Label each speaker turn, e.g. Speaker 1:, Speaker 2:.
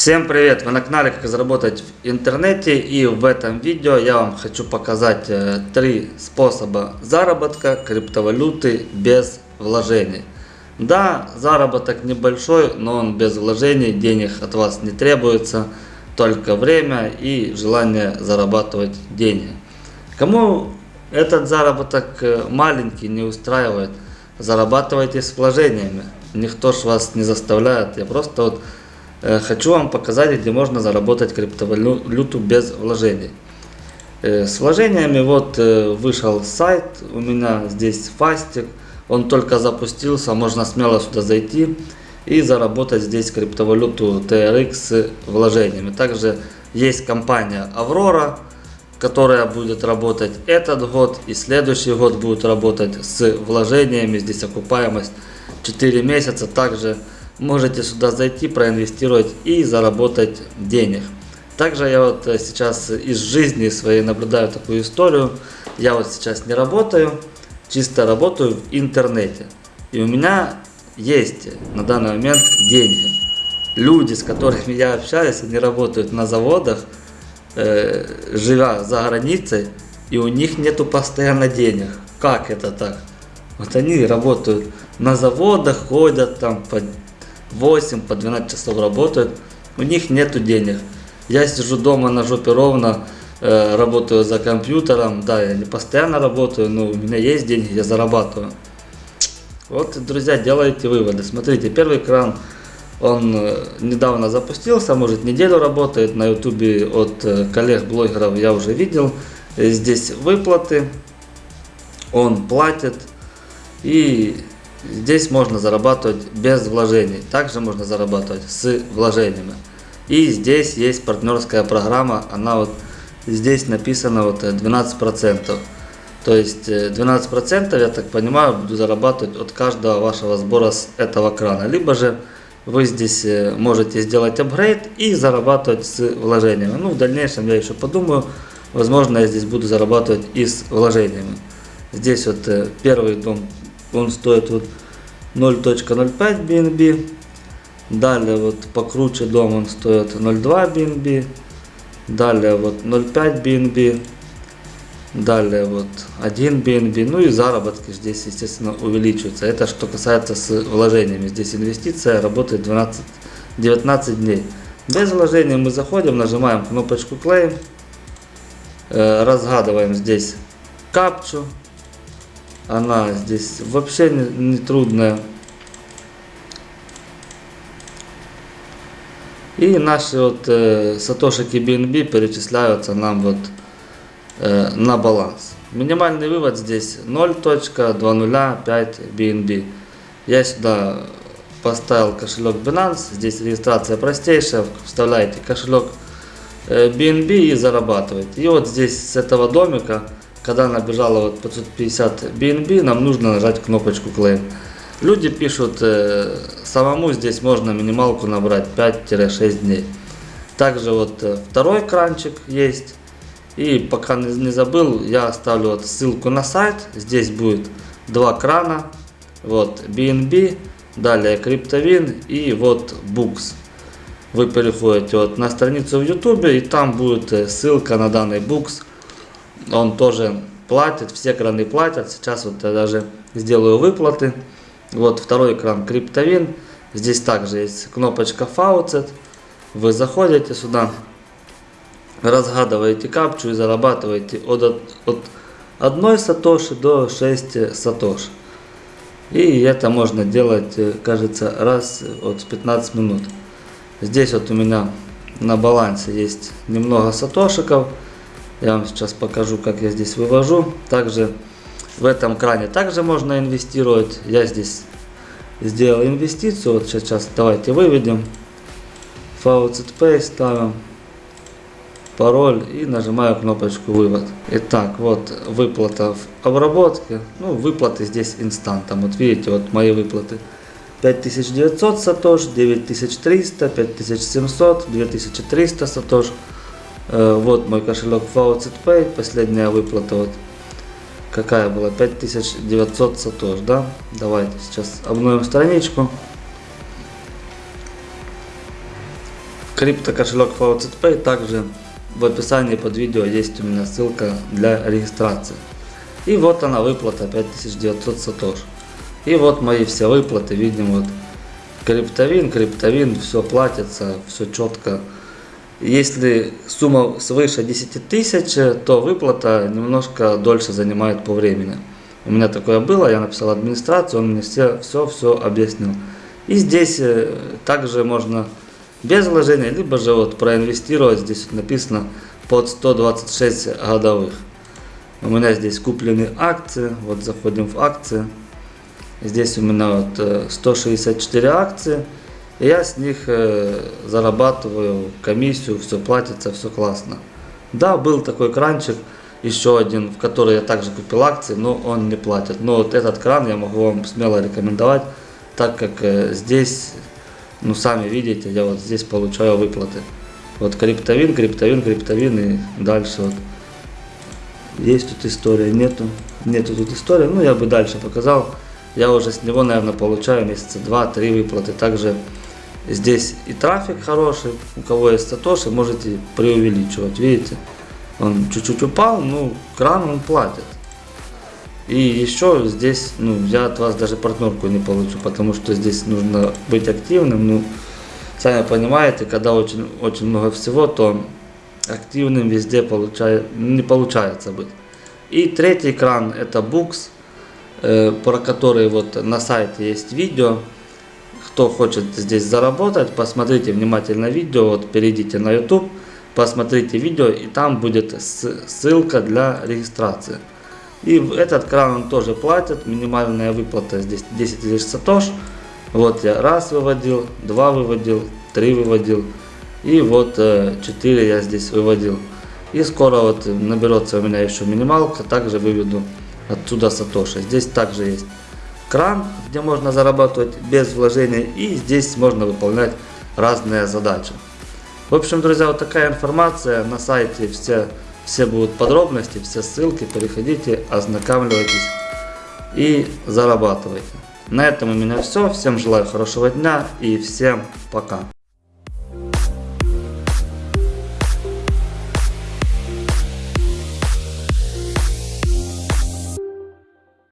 Speaker 1: Всем привет! Вы на канале Как заработать в интернете и в этом видео я вам хочу показать э, три способа заработка криптовалюты без вложений. Да, заработок небольшой, но он без вложений, денег от вас не требуется, только время и желание зарабатывать деньги. Кому этот заработок э, маленький не устраивает, зарабатывайте с вложениями. Никто ж вас не заставляет, я просто вот хочу вам показать, где можно заработать криптовалюту без вложений. С вложениями вот вышел сайт, у меня здесь фастик, он только запустился, можно смело сюда зайти и заработать здесь криптовалюту TRX с вложениями. Также есть компания Аврора, которая будет работать этот год и следующий год будет работать с вложениями, здесь окупаемость 4 месяца, также можете сюда зайти, проинвестировать и заработать денег. Также я вот э, сейчас из жизни своей наблюдаю такую историю. Я вот сейчас не работаю, чисто работаю в интернете. И у меня есть на данный момент деньги. Люди, с которыми я общаюсь, они работают на заводах, э, живя за границей, и у них нету постоянно денег. Как это так? Вот они работают на заводах, ходят там по 8 по 12 часов работают, у них нету денег. Я сижу дома на жопе ровно, э, работаю за компьютером, да, я не постоянно работаю, но у меня есть деньги, я зарабатываю. Вот, друзья, делайте выводы. Смотрите, первый экран, он э, недавно запустился, может неделю работает, на ютубе от э, коллег-блогеров я уже видел. Здесь выплаты, он платит и Здесь можно зарабатывать без вложений. Также можно зарабатывать с вложениями. И здесь есть партнерская программа. Она вот здесь написано вот 12%. То есть 12% я так понимаю буду зарабатывать от каждого вашего сбора с этого крана. Либо же вы здесь э, можете сделать апгрейд и зарабатывать с вложениями. Ну в дальнейшем я еще подумаю. Возможно я здесь буду зарабатывать и с вложениями. Здесь вот э, первый дом он стоит вот 0.05 BNB. Далее вот покруче дом он стоит 0.2 BNB. Далее вот 0.5 BNB. Далее вот 1 BNB. Ну и заработки здесь, естественно, увеличиваются. Это что касается с вложениями. Здесь инвестиция работает 12, 19 дней. Без вложений мы заходим, нажимаем кнопочку Claim. Э, разгадываем здесь капчу она здесь вообще не, не трудная. И наши вот э, сатошики BNB перечисляются нам вот э, на баланс. Минимальный вывод здесь 0.205 BNB. Я сюда поставил кошелек Binance, здесь регистрация простейшая, вставляете кошелек BNB э, и зарабатываете. И вот здесь с этого домика когда набежало вот 550 BNB, нам нужно нажать кнопочку Claim. Люди пишут, э, самому здесь можно минималку набрать 5-6 дней. Также вот э, второй кранчик есть. И пока не, забыл, я оставлю вот ссылку на сайт. Здесь будет два крана. Вот BNB, далее CryptoWin и вот Books. Вы переходите вот на страницу в YouTube и там будет э, ссылка на данный Books он тоже платит, все краны платят. Сейчас вот я даже сделаю выплаты. Вот второй экран криптовин. Здесь также есть кнопочка Faucet. Вы заходите сюда, разгадываете капчу и зарабатываете от, от 1 сатоши до 6 сатош. И это можно делать, кажется, раз от 15 минут. Здесь вот у меня на балансе есть немного сатошиков. Я вам сейчас покажу, как я здесь вывожу. Также в этом кране также можно инвестировать. Я здесь сделал инвестицию. Вот сейчас давайте выведем. Pay ставим пароль и нажимаю кнопочку вывод. Итак, вот выплата в обработке. Ну, выплаты здесь инстантом. Вот видите, вот мои выплаты. 5900 сатош, 9300, 5700, 2300 сатош. Э, вот мой кошелек Faucet Pay, последняя выплата вот какая была 5900 сатош, да? Давайте сейчас обновим страничку. крипто кошелек FaucetPay. Также в описании под видео есть у меня ссылка для регистрации. И вот она выплата 5900 сатош. И вот мои все выплаты, видим вот криптовин, криптовин, все платится, все четко. Если сумма свыше 10 тысяч, то выплата немножко дольше занимает по времени. У меня такое было, я написал администрацию, он мне все, все, все объяснил. И здесь э, также можно без вложения, либо же вот проинвестировать, здесь вот написано под 126 годовых. У меня здесь куплены акции, вот заходим в акции. Здесь у меня вот э, 164 акции. Я с них э, зарабатываю комиссию, все платится, все классно. Да, был такой кранчик, еще один, в который я также купил акции, но он не платит. Но вот этот кран я могу вам смело рекомендовать, так как э, здесь, ну сами видите, я вот здесь получаю выплаты. Вот криптовин, криптовин, криптовин и дальше вот. Есть тут история, нету, нету тут истории, ну я бы дальше показал. Я уже с него, наверное, получаю месяца 2-3 выплаты. Также здесь и трафик хороший, у кого есть сатоши, можете преувеличивать, видите. Он чуть-чуть упал, ну, кран он платит. И еще здесь, ну, я от вас даже партнерку не получу, потому что здесь нужно быть активным. Ну, сами понимаете, когда очень, очень много всего, то активным везде получает, не получается быть. И третий экран это Books, э, про который вот на сайте есть видео. Кто хочет здесь заработать, посмотрите внимательно видео, вот перейдите на YouTube, посмотрите видео и там будет ссылка для регистрации. И этот кран тоже платит, минимальная выплата здесь 10 тысяч сатош. Вот я раз выводил, два выводил, три выводил. И вот 4 я здесь выводил. И скоро вот наберется у меня еще минималка, также выведу отсюда сатоши. Здесь также есть кран, где можно зарабатывать без вложения. И здесь можно выполнять разные задачи. В общем, друзья, вот такая информация. На сайте все, все будут подробности, все ссылки. Переходите, ознакомьтесь и зарабатывайте. На этом у меня все. Всем желаю хорошего дня и всем пока.